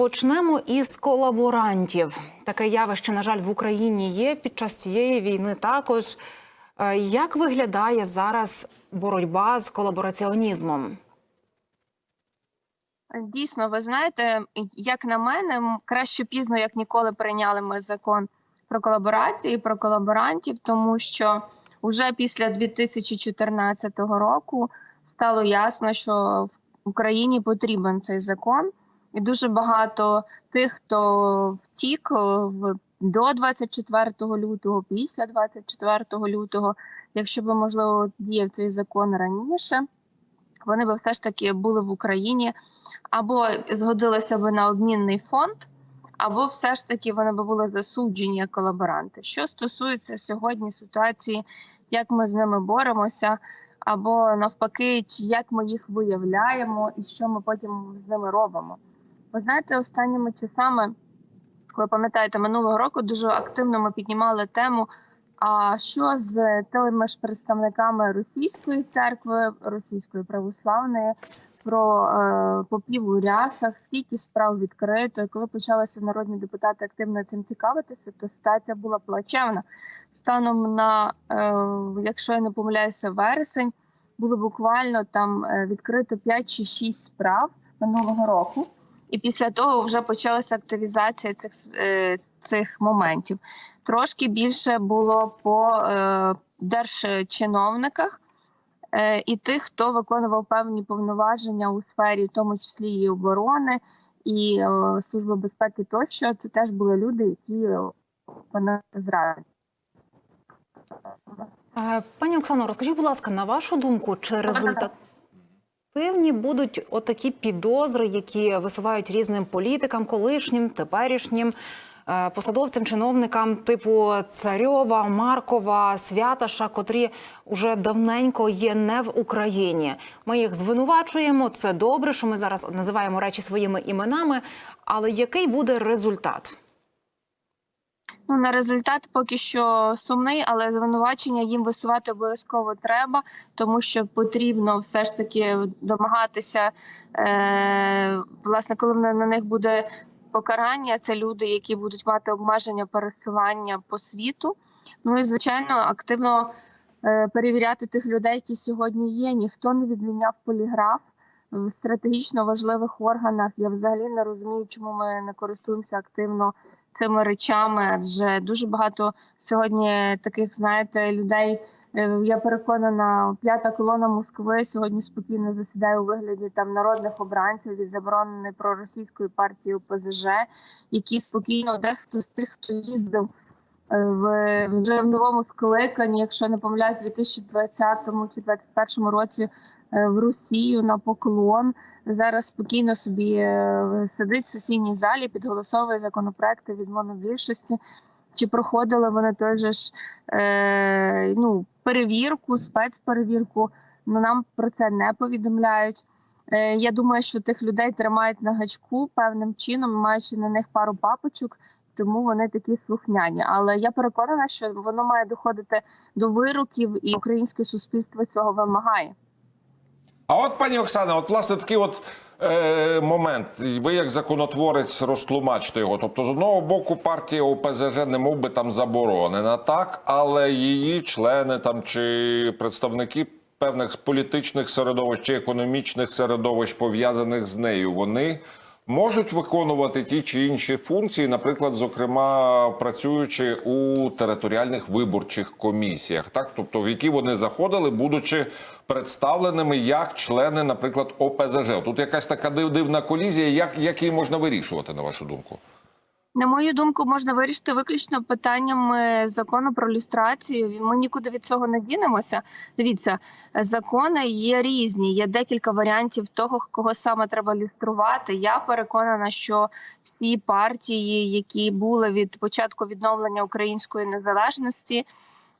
Почнемо із колаборантів. Таке явище, на жаль, в Україні є під час цієї війни. Також Е, як виглядає зараз боротьба з колабораціонізмом? Дійсно, ви знаєте, як на мене, краще пізно, як ніколи, прийняли ми закон про колаборації, про колаборантів, тому що вже після 2014 року стало ясно, що в Україні потрібен цей закон, і дуже багато тих, хто втік е, в до 24 лютого, після 24 лютого, якщо б можливо діяв цей закон раніше, вони б все ж таки були в Україні або згодилися б на обмінний фонд, або все ж таки вони б були засуджені як колаборанти. Що стосується сьогодні ситуації, як ми з ними боремося, або навпаки, як ми їх виявляємо, і що ми потім з ними робимо. Ви знаєте, останніми часами, ви пам'ятаєте, минулого року дуже активно ми піднімали тему. А що з тими ж представниками російської церкви, російської православної, про е, попів у рясах, скільки справ відкрито, і коли почалися народні депутати активно цим цікавитися, то ситуація була плачевна. Станом на, е, якщо я не помиляюся, вересень було буквально там е, відкрито 5 чи 6 справ минулого року. І після того вже почалася активізація цих е, цих моментів. Трошки більше було по е, держчиновниках е, і тих, хто виконував певні повноваження у сфері, в тому числі і оборони, і служби безпеки, тощо це теж були люди, які вони зрадили. Е, Пані Оксано, розкажіть, будь ласка, на вашу думку, чи результативні будуть отакі підозри, які висувають різним політикам, колишнім, теперішнім е, посадовцям, чиновникам типу Царьова, Маркова, Святаша, котрі уже давненько є не в Україні. Ми їх звинувачуємо. Це добре, що ми зараз називаємо речі своїми іменами. Але який буде результат? Ну, на результат поки що сумний, але звинувачення їм висувати обов'язково треба, тому що потрібно все ж таки домагатися. Е, власне, коли на, них буде покарання, це люди, які будуть мати обмеження пересування по світу. Ну і звичайно, активно е, перевіряти тих людей, які сьогодні є. Ніхто не відміняв поліграф в стратегічно важливих органах. Я взагалі не розумію, чому ми не користуємося активно цими речами, адже дуже багато сьогодні таких, знаєте, людей. е, Я переконана, п'ята колона Москви сьогодні спокійно засідає у вигляді там народних обранців від забороненої проросійської партії ОПЗЖ, які спокійно дехто з тих, хто їздив е, в вже в новому скликанні, якщо не помиляюсь, у 2020 чи 2021 році е, в Росію на поклон зараз спокійно собі е, сидить в сесійній залі, підголосовує законопроекти від монобільшості. Чи проходили вони той же ж е, ну, перевірку, спецперевірку? Ну нам про це не повідомляють. Е, я думаю, що тих людей тримають на гачку певним чином, маючи на них пару папочок, тому вони такі слухняні. Але я переконана, що воно має доходити до вироків, і українське суспільство цього вимагає. А от пані Оксана, от власне такий от е, момент. Ви як законотворець розтлумачте його. Тобто, з одного боку, партія ОПЗЖ не мов би там заборонена, так, але її члени там чи представники певних політичних середовищ чи економічних середовищ пов'язаних з нею, вони можуть виконувати ті чи інші функції, наприклад, зокрема працюючи у територіальних виборчих комісіях, так тобто в які вони заходили, будучи представленими як члени, наприклад, ОПЗЖ. Тут якась така див- дивна колізія. Як, як її можна вирішувати, на вашу думку? На мою думку, можна вирішити виключно питаннями закону про люстрацію. Ми нікуди від цього не дінемося. Дивіться, закони є різні. Є декілька варіантів того, кого саме треба люструвати. Я переконана, що всі партії, які були від початку відновлення української незалежності,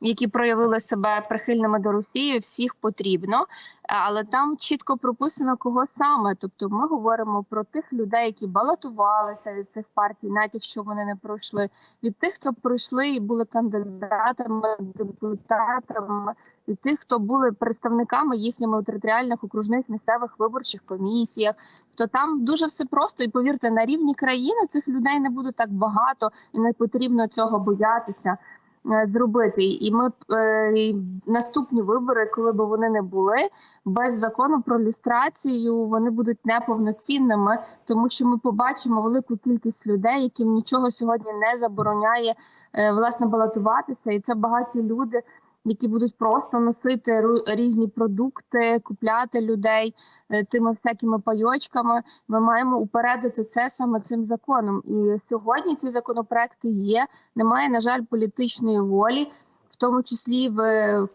які проявили себе прихильними до Росії, всіх потрібно, але там чітко прописано кого саме. Тобто, ми говоримо про тих людей, які балотувалися від цих партій, навіть якщо вони не пройшли, від тих, хто пройшли і були кандидатами, депутатами, і тих, хто були представниками їхніми територіальних окружних місцевих виборчих комісіях. То там дуже все просто, і повірте, на рівні країни цих людей не буде так багато, і не потрібно цього боятися. е, зробити. І ми е, і наступні вибори, коли б вони не були, без закону про люстрацію вони будуть неповноцінними, тому що ми побачимо велику кількість людей, яким нічого сьогодні не забороняє е, власне балотуватися, і це багаті люди. Які будуть просто носити різні продукти, купляти людей е, тими всякими пайочками. Ми маємо упередити це саме цим законом. І сьогодні ці законопроекти є. Немає, на жаль, політичної волі, в тому числі в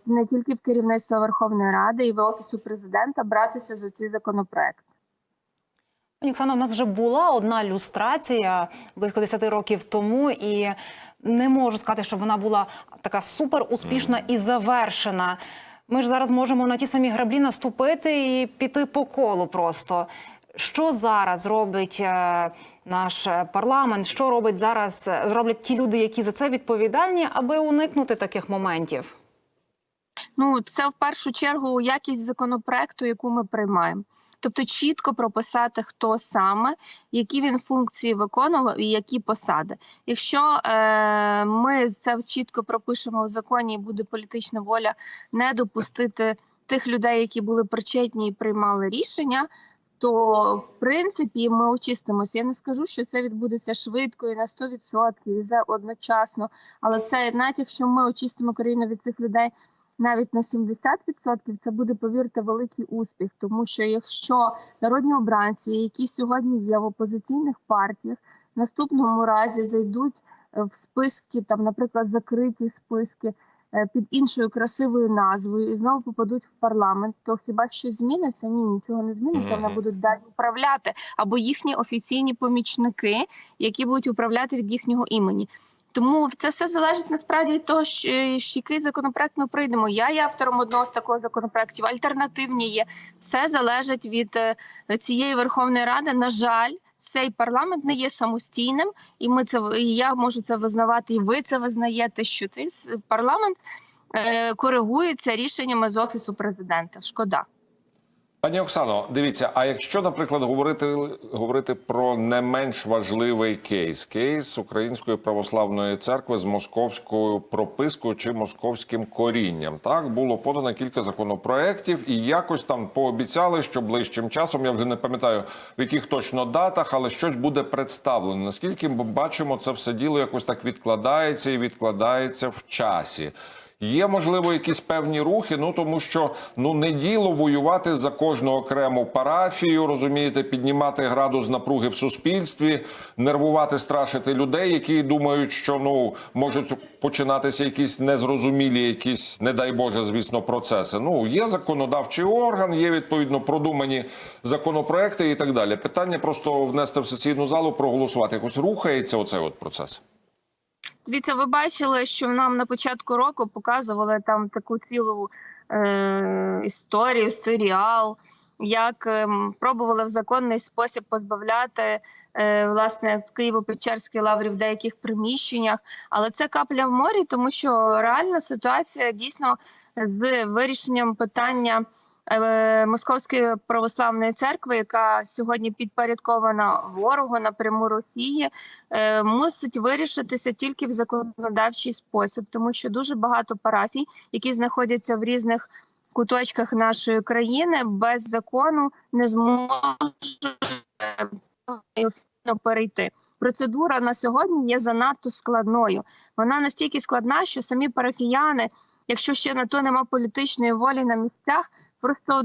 не тільки в керівництва Верховної Ради і в офісу президента братися за ці законопроекти. Пані Оксано, у нас вже була одна люстрація близько 10 років тому, і не можу сказати, що вона була така супер успішна і завершена. Ми ж зараз можемо на ті самі граблі наступити і піти по колу просто. Що зараз робить е, наш е, парламент? Що робить зараз? е, Зроблять ті люди, які за це відповідальні, аби уникнути таких моментів? Ну, це в першу чергу якість законопроекту, яку ми приймаємо. Тобто чітко прописати, хто саме, які він функції виконував і які посади. Якщо е, ми це чітко пропишемо в законі, і буде політична воля не допустити тих людей, які були причетні і приймали рішення. То в принципі ми очистимося. Я не скажу, що це відбудеться швидко і на 100% і за одночасно. Але це навіть якщо ми очистимо країну від цих людей навіть на 70%, це буде, повірте, великий успіх. Тому що якщо народні обранці, які сьогодні є в опозиційних партіях, в наступному разі зайдуть е, в списки, там, наприклад, закриті списки е, під іншою красивою назвою і знову попадуть в парламент, то хіба щось зміниться? Ні, нічого не зміниться. Вони будуть далі управляти або їхні офіційні помічники, які будуть управляти від їхнього імені. Тому це все залежить насправді від того, що, який законопроект ми прийдемо. Я є автором одного з такого законопроектів, альтернативні є. Все залежить від е, цієї Верховної Ради. На жаль, цей парламент не є самостійним, і ми це і я можу це визнавати, і ви це визнаєте. Що цей парламент е, коригується рішеннями з офісу президента. Шкода. Пані Оксано, дивіться, а якщо, наприклад, говорити, говорити про не менш важливий кейс, кейс Української православної церкви з московською пропискою чи московським корінням, так було подано кілька законопроєктів, і якось там пообіцяли, що ближчим часом я вже не пам'ятаю в яких точно датах, але щось буде представлено. Наскільки ми бачимо, це все діло якось так відкладається і відкладається в часі. Є можливо якісь певні рухи, ну тому що ну не діло воювати за кожну окрему парафію, розумієте, піднімати градус напруги в суспільстві, нервувати, страшити людей, які думають, що ну можуть починатися якісь незрозумілі, якісь, не дай Боже, звісно, процеси. Ну є законодавчий орган, є відповідно продумані законопроекти і так далі. Питання просто внести в сесійну залу, проголосувати. Якось рухається оцей от процес. Дивіться, ви бачили, що нам на початку року показували там таку цілу е, історію, серіал, як ем, пробували в законний спосіб позбавляти е, власне в Києво-Печерській лаврі в деяких приміщеннях. Але це капля в морі, тому що реально ситуація дійсно з вирішенням питання. Е, Московської православної церкви, яка сьогодні підпорядкована ворогу напряму Росії, е, мусить вирішитися тільки в законодавчий спосіб, тому що дуже багато парафій, які знаходяться в різних куточках нашої країни, без закону не зможуть перейти. Процедура на сьогодні є занадто складною. Вона настільки складна, що самі парафіяни, якщо ще на то нема політичної волі на місцях, просто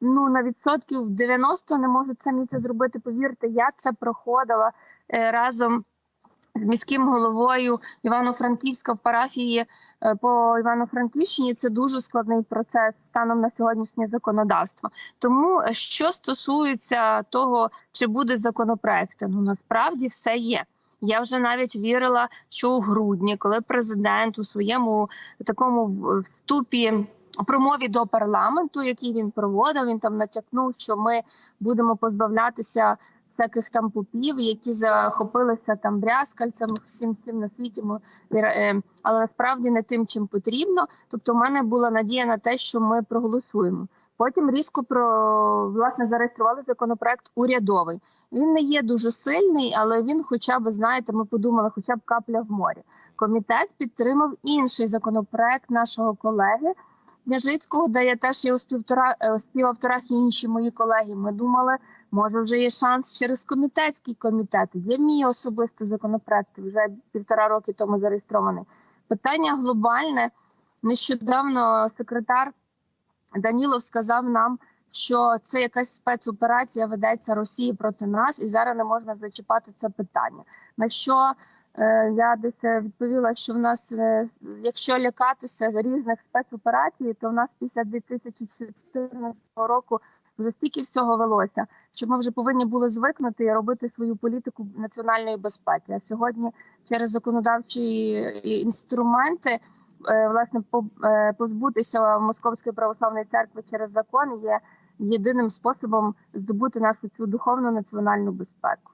ну на відсотків 90 не можуть самі це зробити. Повірте, я це проходила е, разом з міським головою Івано-Франківська в парафії е, по Івано-Франківщині. Це дуже складний процес станом на сьогоднішнє законодавство. Тому е, що стосується того, чи буде законопроект, ну насправді все є. Я вже навіть вірила, що у грудні, коли президент у своєму такому вступі промові до парламенту, який він проводив, він там натякнув, що ми будемо позбавлятися всяких там попів, які захопилися там брязкальцем, всім всім на світі. Е, але насправді не тим, чим потрібно. Тобто, в мене була надія на те, що ми проголосуємо. Потім різко про власне зареєстрували законопроект урядовий. Він не є дуже сильний, але він, хоча б знаєте, ми подумали, хоча б капля в морі. Комітет підтримав інший законопроект нашого колеги Княжицького, де я теж є е, у співавторах і інші мої колеги. Ми думали, може вже є шанс через комітетський комітет. Є мій особистий законопроект, вже півтора роки тому зареєстрований. Питання глобальне. Нещодавно секретар Данілов сказав нам, що це якась спецоперація ведеться Росії проти нас, і зараз не можна зачіпати це питання. На що е, я десь відповіла, що в нас, е, якщо лякатися різних спецоперацій, то в нас після 2014 року вже стільки всього велося, що ми вже повинні були звикнути і робити свою політику національної безпеки. А сьогодні через законодавчі е, інструменти власне по- е, позбутися московської православної церкви через закон є єдиним способом здобути нашу цю духовну національну безпеку.